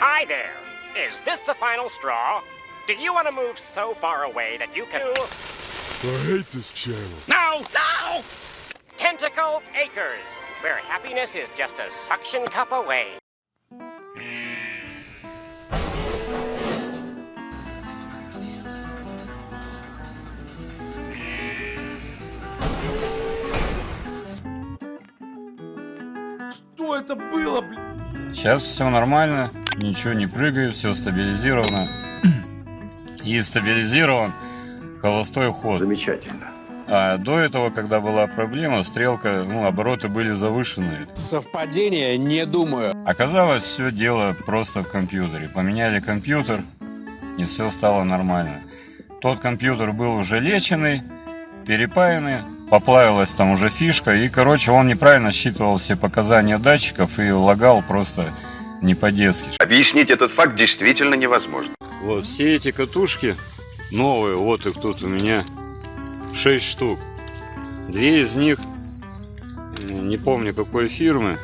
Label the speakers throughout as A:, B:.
A: Hi there. Is this the final straw? Do you want to move so far away that you can...
B: I hate this channel.
A: No! No! Tentacle Acres, where happiness is just a suction cup away.
B: Что это было, блин?
C: Сейчас все нормально, Ничего не прыгает, все стабилизировано. И стабилизирован холостой ход.
D: Замечательно.
C: А до этого, когда была проблема, стрелка, ну, обороты были завышенные.
E: Совпадение, не думаю.
C: Оказалось, все дело просто в компьютере. Поменяли компьютер, и все стало нормально. Тот компьютер был уже леченный, перепаянный, поплавилась там уже фишка, и, короче, он неправильно считывал все показания датчиков и лагал просто не по-детски.
D: Объяснить этот факт действительно невозможно.
C: Вот все эти катушки новые, вот их тут у меня 6 штук. Две из них, не помню какой фирмы,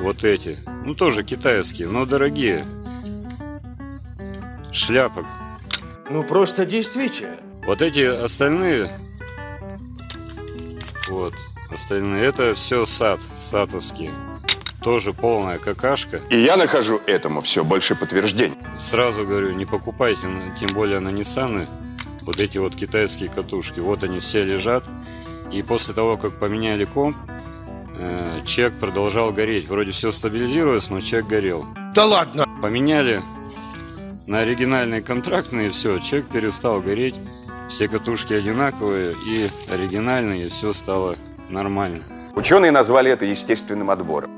C: вот эти, ну тоже китайские, но дорогие. Шляпок.
F: Ну просто действительно.
C: Вот эти остальные, вот, остальные, это все сад, сатовские. Тоже полная какашка.
D: И я нахожу этому все больше подтверждений.
C: Сразу говорю, не покупайте, тем более на Ниссаны, вот эти вот китайские катушки. Вот они все лежат. И после того, как поменяли комп, э, чек продолжал гореть. Вроде все стабилизировалось, но чек горел.
F: Да ладно.
C: Поменяли на оригинальные контрактные, все, чек перестал гореть. Все катушки одинаковые и оригинальные, и все стало нормально.
D: Ученые назвали это естественным отбором.